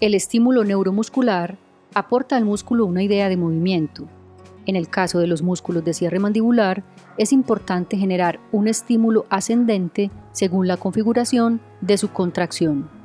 El estímulo neuromuscular aporta al músculo una idea de movimiento. En el caso de los músculos de cierre mandibular, es importante generar un estímulo ascendente según la configuración de su contracción.